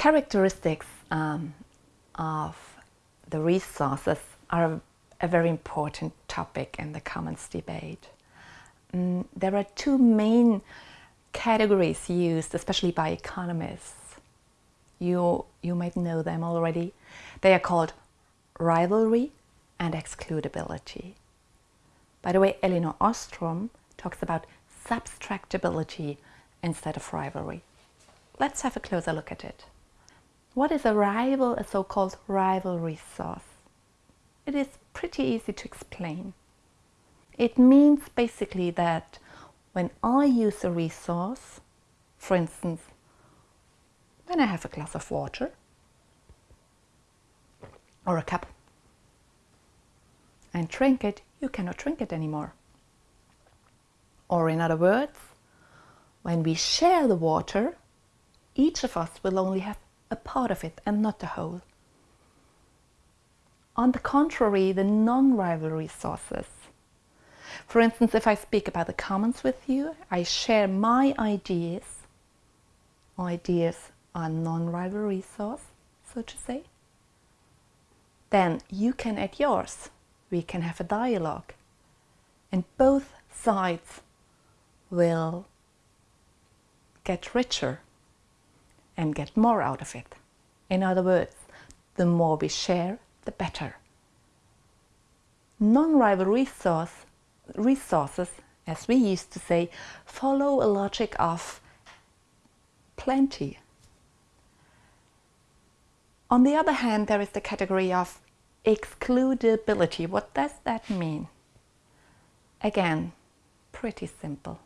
characteristics um, of the resources are a very important topic in the commons debate. Mm, there are two main categories used, especially by economists. You, you might know them already. They are called rivalry and excludability. By the way, Elinor Ostrom talks about subtractability instead of rivalry. Let's have a closer look at it. What is a rival, a so-called rivalry resource? It is pretty easy to explain. It means basically that when I use a resource, for instance, when I have a glass of water or a cup and drink it, you cannot drink it anymore. Or in other words, when we share the water, each of us will only have a part of it and not the whole. On the contrary, the non-rivalry sources. For instance, if I speak about the commons with you, I share my ideas. Ideas are non-rivalry source, so to say. Then you can add yours. We can have a dialogue. And both sides will get richer and get more out of it. In other words, the more we share, the better. Non-rival resource, resources, as we used to say, follow a logic of plenty. On the other hand, there is the category of excludability. What does that mean? Again, pretty simple.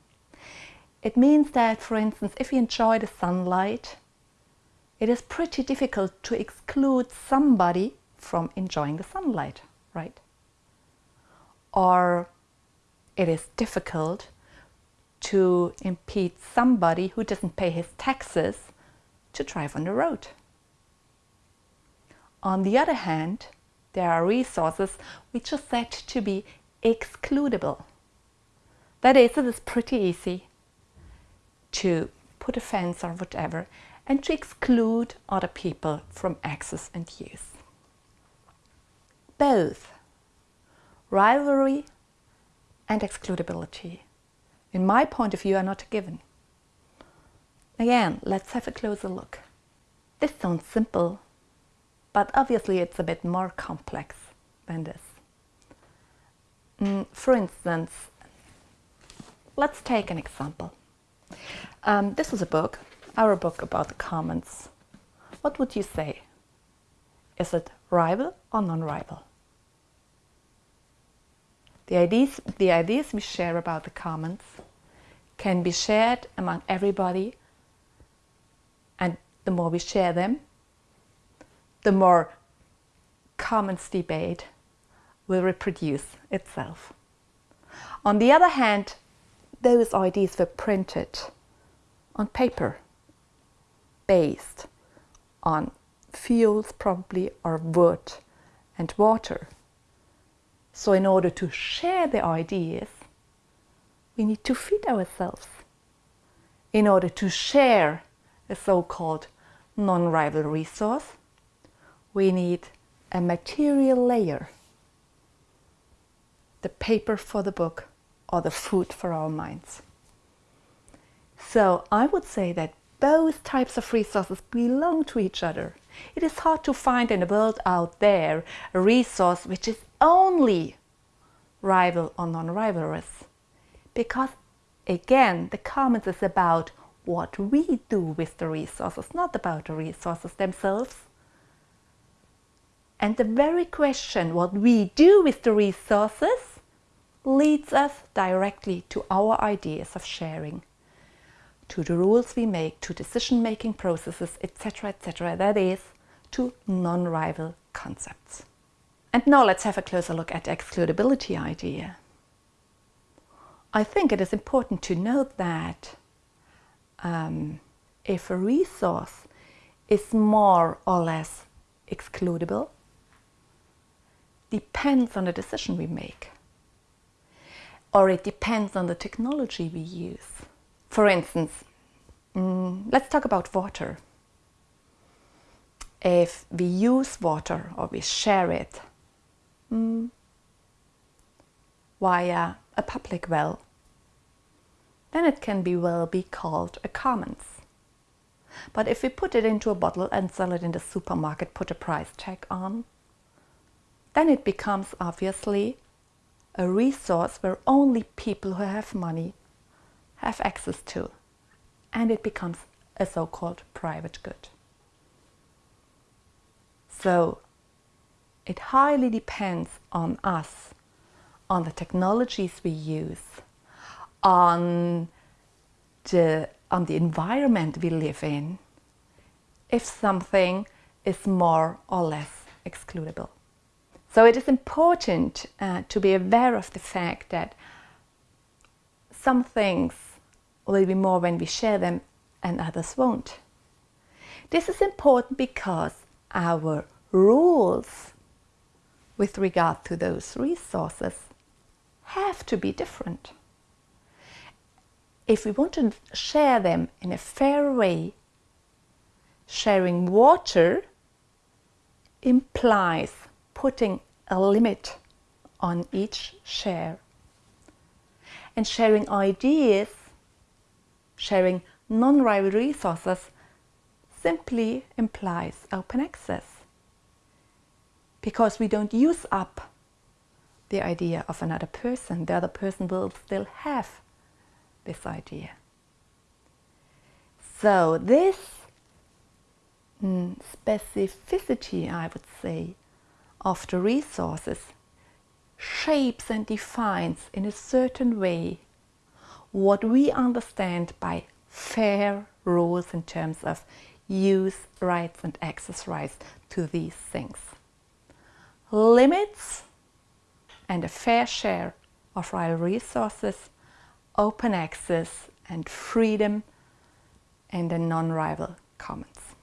It means that, for instance, if you enjoy the sunlight, it is pretty difficult to exclude somebody from enjoying the sunlight, right? Or it is difficult to impede somebody who doesn't pay his taxes to drive on the road. On the other hand, there are resources which are said to be excludable. That is, it is pretty easy to put a fence or whatever and to exclude other people from access and use. Both rivalry and excludability, in my point of view, are not given. Again, let's have a closer look. This sounds simple, but obviously it's a bit more complex than this. Mm, for instance, let's take an example. Um, this is a book our book about the commons, what would you say? Is it rival or non-rival? The ideas, the ideas we share about the commons can be shared among everybody and the more we share them, the more commons debate will reproduce itself. On the other hand, those ideas were printed on paper based on fuels probably or wood and water. So in order to share the ideas, we need to feed ourselves. In order to share a so-called non-rival resource, we need a material layer, the paper for the book or the food for our minds. So I would say that both types of resources belong to each other. It is hard to find in the world out there a resource which is only rival or non-rivalrous. Because again, the commons is about what we do with the resources, not about the resources themselves. And the very question what we do with the resources leads us directly to our ideas of sharing to the rules we make, to decision-making processes, etc., etc. That is, to non-rival concepts. And now let's have a closer look at the excludability idea. I think it is important to note that um, if a resource is more or less excludable, depends on the decision we make. Or it depends on the technology we use. For instance, mm, let's talk about water. if we use water or we share it mm, via a public well, then it can be well be called a commons. But if we put it into a bottle and sell it in the supermarket, put a price tag on, then it becomes obviously a resource where only people who have money have access to. And it becomes a so-called private good. So it highly depends on us, on the technologies we use, on the, on the environment we live in, if something is more or less excludable. So it is important uh, to be aware of the fact that some things will be more when we share them and others won't. This is important because our rules with regard to those resources have to be different. If we want to share them in a fair way, sharing water implies putting a limit on each share. And sharing ideas, sharing non-rival resources simply implies open access. Because we don't use up the idea of another person, the other person will still have this idea. So this mm, specificity, I would say, of the resources shapes and defines in a certain way what we understand by fair rules in terms of use rights and access rights to these things. Limits and a fair share of rival resources, open access and freedom and a non-rival commons.